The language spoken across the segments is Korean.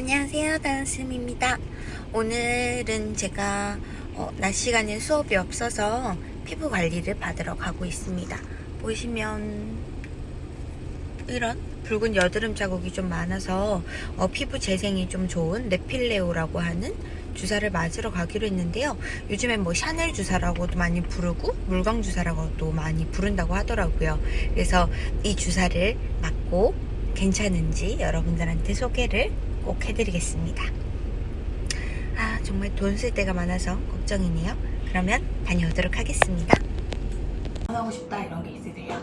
안녕하세요 다은쌤입니다. 오늘은 제가 어, 낮 시간에 수업이 없어서 피부 관리를 받으러 가고 있습니다. 보시면 이런 붉은 여드름 자국이 좀 많아서 어, 피부 재생이 좀 좋은 레필레오라고 하는 주사를 맞으러 가기로 했는데요. 요즘엔 뭐 샤넬 주사라고도 많이 부르고 물광 주사라고도 많이 부른다고 하더라고요. 그래서 이 주사를 맞고 괜찮은지 여러분들한테 소개를 꼭 해드리겠습니다. 아 정말 돈 쓸 데가 많아서 걱정이네요. 그러면 다녀오도록 하겠습니다. 하고 싶다 이런 게 있으세요?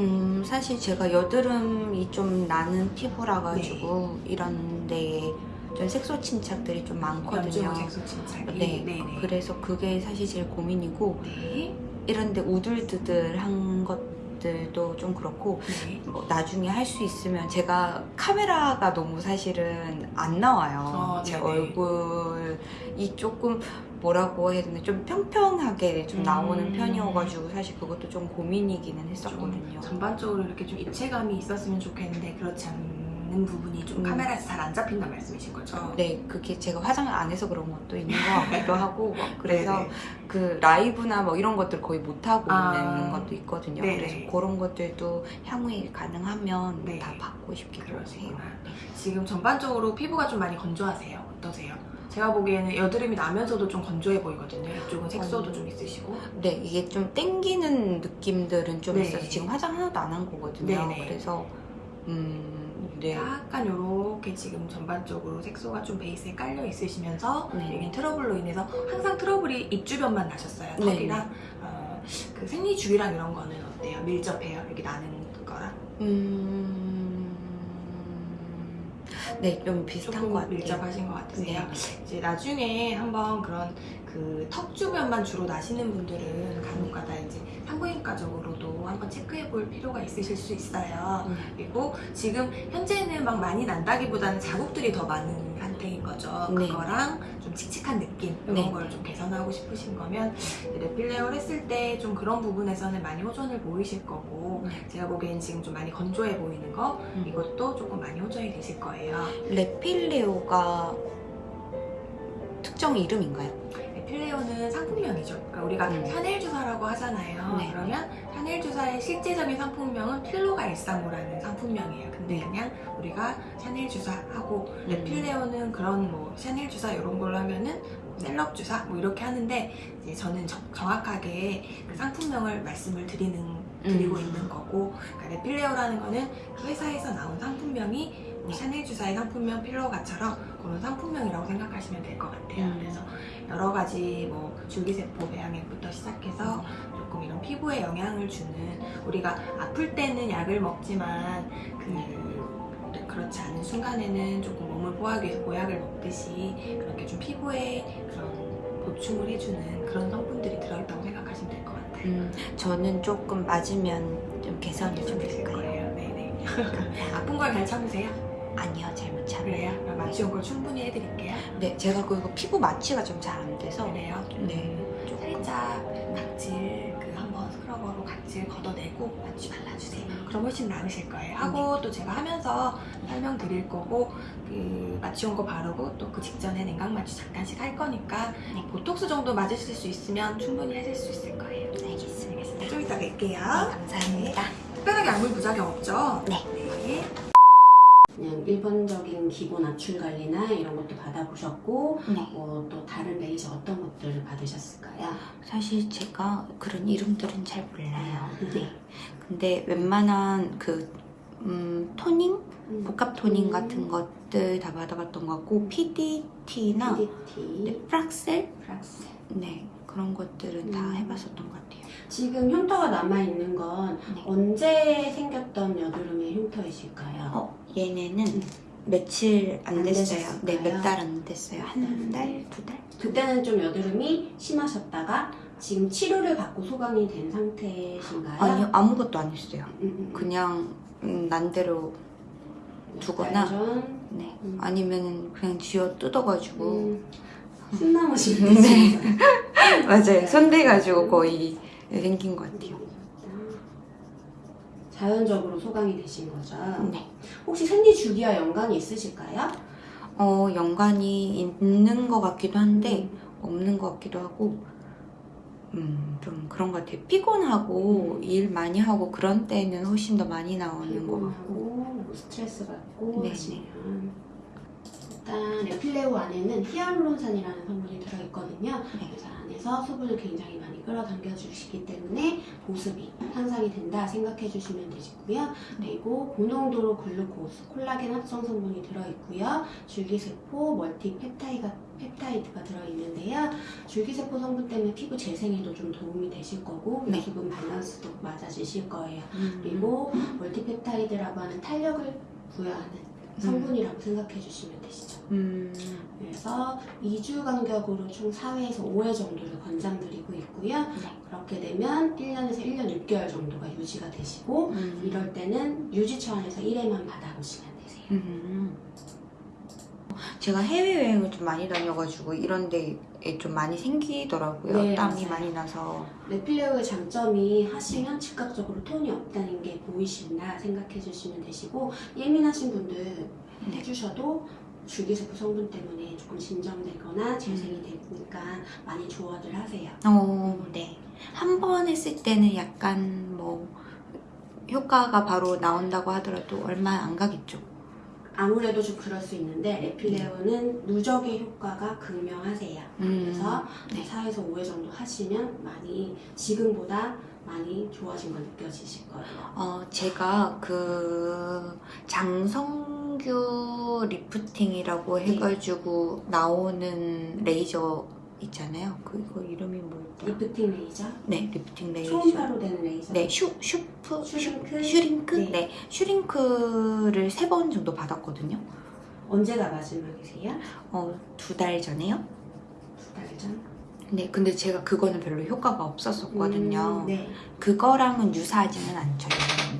음 사실 제가 여드름이 좀 나는 피부라 가지고 이런 데에 좀 색소 침착들이 좀 많거든요. 색소 침착이. 네, 네네. 그래서 그게 사실 제일 고민이고 네. 이런데 우들드들한 것 들도 좀 그렇고 네. 뭐 나중에 할 수 있으면 제가 카메라가 너무 사실은 안 나와요. 어, 제. 얼굴이 조금 뭐라고 해야 되나 좀 평평하게 좀 음. 나오는 편이어가지고 사실 그것도 좀 고민이기는 했었거든요. 좀 전반적으로 이렇게 좀 입체감이 있었으면 좋겠는데 그렇지 않 는 부분이 좀 음. 카메라에서 잘 안 잡힌단 말씀이신 거죠? 네, 그게 제가 화장을 안 해서 그런 것도 있는 것 같기도 하고 막 그래서 네네. 그 라이브나 뭐 이런 것들 거의 못 하고 아. 있는 것도 있거든요. 네네. 그래서 그런 것들도 향후에 가능하면 네. 다 받고 싶기도. 그러시구나. 네. 지금 전반적으로 피부가 좀 많이 건조하세요? 어떠세요? 제가 보기에는 여드름이 나면서도 좀 건조해 보이거든요. 이쪽은 색소도 어. 좀 있으시고. 네, 이게 좀 땡기는 느낌들은 좀 네. 있어서 지금 화장 하나도 안 한 거거든요. 네네. 그래서 음, 네. 약간 이렇게 지금 전반적으로 색소가 좀 베이스에 깔려 있으시면서 네. 여기 트러블로 인해서 항상 트러블이 입 주변만 나셨어요. 네. 턱이랑 어, 그 생리주기랑 이런 거는 어때요? 밀접해요? 여기 나는 거랑 음, 네, 좀 비슷한 것 같아요. 밀접하신 것 같으세요? 네. 이제 나중에 한번 그런 그 턱 주변만 주로 나시는 분들은 간혹가다 이제 산부인과적으로도 한번 체크해 볼 필요가 있으실 수 있어요. 음, 그리고 지금 현재는 막 많이 난다기보다는 자국들이 더 많은 상태인 거죠. 네. 그거랑 좀 칙칙한 느낌 이런 네. 걸 좀 개선하고 싶으신 거면 레필레오를 했을 때 좀 그런 부분에서는 많이 호전을 보이실 거고 네. 제가 보기엔 지금 좀 많이 건조해 보이는 거 음. 이것도 조금 많이 호전이 되실 거예요. 레필레오가 특정 이름인가요? 레필레오는 상품명이죠. 그러니까 우리가 음. 샤넬 주사라고 하잖아요. 네. 그러면 샤넬 주사의 실제적인 상품명은 필로가 135라는 상품명이에요. 근데 네. 그냥 우리가 샤넬 주사하고 음. 레필레오는 그런 뭐 샤넬 주사 이런 걸로 하면은 셀럽 주사 뭐 이렇게 하는데 이제 저는 정, 정확하게 그 상품명을 말씀을 드리는 드리고 음. 있는 거고 그러니까 레필레오라는 거는 그 회사에서 나온 상품명이 뭐 샤넬 주사의 상품명 필로가처럼 그런 상품명이라고 생각하시면 될 것 같아요. 음. 그래서 여러 가지 뭐 줄기세포 배양액부터 시작해서 조금 이런 피부에 영향을 주는 우리가 아플 때는 약을 먹지만 그 그렇지 않은 순간에는 조금 몸을 보호하기 위해서 보약을 먹듯이 그렇게 좀 피부에 그런 보충을 해주는 그런 성분들이 들어있다고 생각하시면 될 것 같아요. 음, 저는 조금 맞으면 좀 개선이 좀 될까요? 거예요. 네네. 아픈 걸 잘 참으세요? 아니요, 잘못? 그럼 마취온 걸 충분히 해드릴게요. 네, 제가 그리고 피부 마취가 좀 잘 안 돼서 그래요? 네, 조금 살짝 각질 그 한번 스크러버로 각질 걷어내고 마취 발라주세요. 그럼 훨씬 나으실 거예요. 하고 또 제가 하면서 설명드릴 거고 그 마취온 거 바르고 또 그 직전에 냉각 마취 잠깐씩 할 거니까 네. 보톡스 정도 맞으실 수 있으면 충분히 하실 수 있을 거예요. 알겠습니다. 알겠습니다. 좀 이따 뵐게요. 네, 감사합니다. 특별하게 아무 부작용 없죠? 네. 네. 그냥 일반적인 기본 압출 관리나 이런 것도 받아보셨고 네. 어, 또 다른 레이저 어떤 것들을 받으셨을까요? 사실 제가 그런 이름들은 잘 몰라요. 네. 근데 웬만한 그 음, 토닝, 복합 토닝 음. 같은 것들 다 받아봤던 것 같고 PDT나 PDT, 네, 프락셀, 프락셀. 네 그런 것들은 다 음. 해봤었던 것 같아요. 지금 흉터가 남아있는 건 네. 언제 생겼던 여드름의 흉터이실까요? 어 얘네는 음. 며칠 안 안 됐어요. 네, 몇 달 안 됐어요. 한 음. 달, 두 달. 그때는 좀 여드름이 심하셨다가 지금 치료를 받고 소강이 된 상태신가요? 아니요 아무것도 안 했어요. 음. 그냥 음, 난대로 두거나 네 음. 아니면 그냥 쥐어 뜯어가지고 음, 숨나무신 네. 네. 맞아요. 손대가지고 거의 생긴 것 같아요. 자연적으로 소강이 되신 거죠? 네. 혹시 생리 주기와 연관이 있으실까요? 어, 연관이 있는 것 같기도 한데 음. 없는 것 같기도 하고 음, 좀 그런 것 같아요. 피곤하고 일 많이 하고 그런 때는 훨씬 더 많이 나오는 것 같고 뭐 스트레스 받고 네, 일단 레필레오 안에는 히알루론산이라는 성분이 들어있거든요. 네. 그래서 안에서 수분을 굉장히 많이 끌어당겨 주시기 때문에 보습이 향상이 된다 생각해 주시면 되시고요. 그리고 고농도로 글루코스, 콜라겐 합성 성분이 들어있고요. 줄기세포, 멀티펩타이가 펩타이드가 들어있는데요. 줄기세포 성분 때문에 피부 재생에도 좀 도움이 되실 거고 네. 수분 밸런스도 맞아지실 거예요. 음, 그리고 멀티펩타이드라고 하는 탄력을 부여하는 성분이라고 생각해 주시면 되시죠. 음, 그래서 2주 간격으로 총 4회에서 5회 정도를 권장드리고 있고요. 네. 그렇게 되면 1년에서 1년 6개월 정도가 유지가 되시고 음, 이럴 때는 유지 차원에서 1회만 받아보시면 되세요. 음. 제가 해외여행을 좀 많이 다녀가지고 이런 데에 좀 많이 생기더라고요. 네, 땀이 맞아요. 많이 나서. 레필레오의 장점이 하시면 즉각적으로 톤이 없다는 게 보이신다 생각해 주시면 되시고 예민하신 분들 네. 해주셔도 줄기세포 성분 때문에 조금 진정되거나 재생이 되니까 많이 조언을 하세요. 어, 네. 한 번 했을 때는 약간 뭐 효과가 바로 나온다고 하더라도 얼마 안 가겠죠. 아무래도 좀 그럴 수 있는데 레필레오는 누적의 효과가 극명하세요. 음, 그래서 네. 4에서 5회 정도 하시면 많이 지금보다 많이 좋아진 걸 느껴지실 거예요. 어, 제가 그 장성규 lifting이라고 네. 해가지고 나오는 레이저 있잖아요. 그거 이름이 뭐였더라? 리프팅 레이저, 네, 리프팅 레이저. 초음파로 되는 레이저. 네, 슈, 슈프, 슈링크? 슈링크? 네. 네. 슈링크를 세 번 정도 받았거든요. 언제가 마지막이세요? 어, 두 달 전에요. 두 달 전? 네, 근데 제가 그거는 별로 효과가 없었었거든요. 음, 네. 그거랑은 유사하지는 않죠.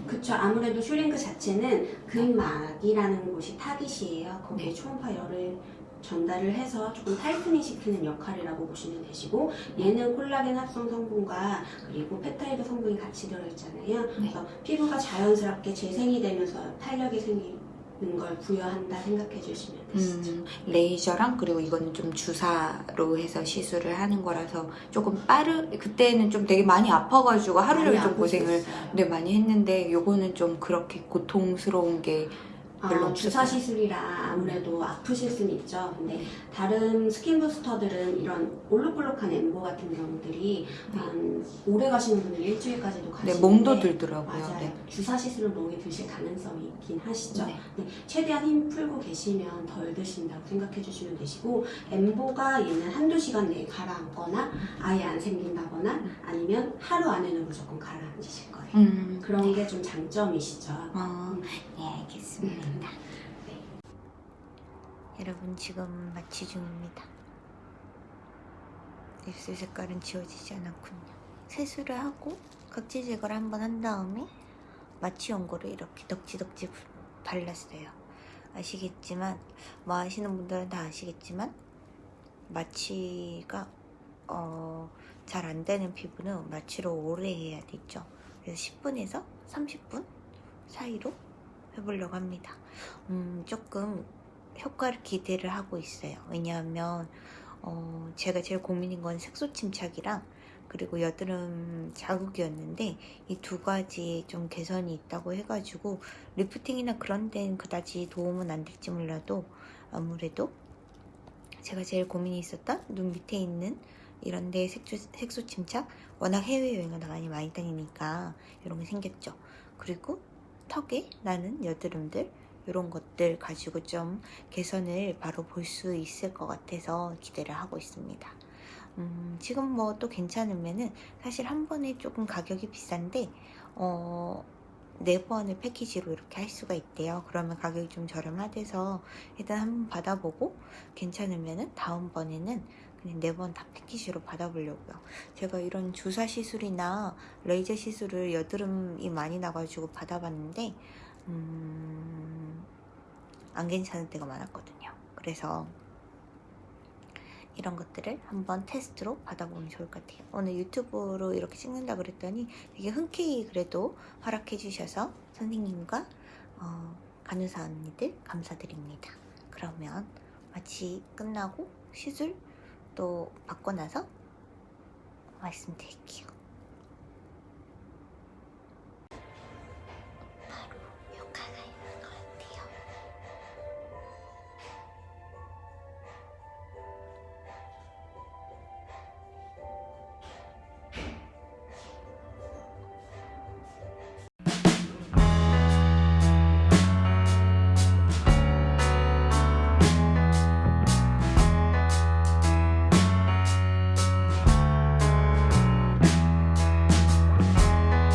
그쵸. 아무래도 슈링크 자체는 근막이라는 곳이 타깃이에요. 거기에 네. 초음파 열을 전달을 해서 조금 tightening 시키는 역할이라고 보시면 되시고 얘는 콜라겐 합성 성분과 그리고 펩타이드 성분이 같이 들어있잖아요. 그래서 피부가 자연스럽게 재생이 되면서 탄력이 생기는 걸 부여한다 생각해 주시면 되시죠. 음, 레이저랑 그리고 이거는 좀 주사로 해서 시술을 하는 거라서 조금 빠르 그때는 좀 되게 많이 아파가지고 하루를 많이 좀 고생을. 네, 많이 했는데 요거는 좀 그렇게 고통스러운 게 별로 아, 주사. 시술이라 아무래도 아프실 수는 있죠. 근데 다른 skin booster들은 이런 볼록볼록한 엠보 같은 경우들이 한 오래 가시는 분들 일주일까지도 네, 가시는데 멍도 들더라고요. 맞아요. 네. 주사 시술은 멍이 드실 가능성이 있긴 하시죠. 네. 네, 최대한 힘 풀고 계시면 덜 드신다고 생각해 주시면 되시고 엠보가 얘는 한두 시간 내에 가라앉거나 아예 안 생긴다거나 아니면 하루 안에는 무조건 가라앉으실 거예요. 음, 그런 게 좀 장점이시죠. 어, 네, 알겠습니다. 네. 여러분 지금 마취 중입니다. 입술 색깔은 지워지지 않았군요. 세수를 하고 각질 제거를 한번 한 다음에 마취 연고를 이렇게 덕지덕지 발랐어요. 아시겠지만 뭐 아시는 분들은 다 아시겠지만 마취가 어, 잘 안 되는 피부는 마취를 오래 해야 되죠. 그래서 10분에서 30분 사이로 해보려고 합니다. 음, 조금 효과를 기대를 하고 있어요. 왜냐하면 어, 제가 제일 고민인 건 색소 침착이랑 그리고 여드름 자국이었는데 이 두 가지 좀 개선이 있다고 해가지고 리프팅이나 그런 데는 그다지 도움은 안 될지 몰라도 아무래도 제가 제일 고민이 있었던 눈 밑에 있는 이런 데 색소, 색소 침착 워낙 해외여행을 많이 많이 다니니까 이런 게 생겼죠. 그리고 턱에 나는 여드름들 이런 것들 가지고 좀 개선을 바로 볼 수 있을 것 같아서 기대를 하고 있습니다. 음, 지금 뭐 또 괜찮으면은 사실 한 번에 조금 가격이 비싼데 어, 네 번을 패키지로 이렇게 할 수가 있대요. 그러면 가격이 좀 저렴하대서 일단 한번 받아보고 괜찮으면은 다음번에는 그냥 네번다 패키지로 받아보려고요. 제가 이런 주사 시술이나 레이저 시술을 여드름이 많이 나가지고 받아봤는데 음, 안 괜찮을 때가 많았거든요. 그래서 이런 것들을 한번 테스트로 받아보면 좋을 것 같아요. 오늘 유튜브로 이렇게 찍는다 그랬더니 되게 흔쾌히 그래도 허락해 주셔서 선생님과 어, 간호사 언니들 감사드립니다. 그러면 마취 끝나고 시술 또 받고 나서 말씀드릴게요.